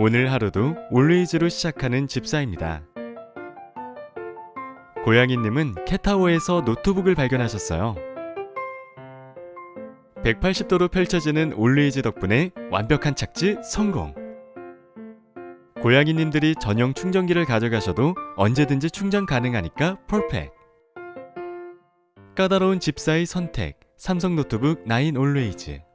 오늘 하루도 Always로 시작하는 집사입니다. 고양이님은 캣타워에서 노트북을 발견하셨어요. 180도로 펼쳐지는 Always 덕분에 완벽한 착지 성공! 고양이님들이 전용 충전기를 가져가셔도 언제든지 충전 가능하니까 perfect! 까다로운 집사의 선택 삼성 노트북 9 Always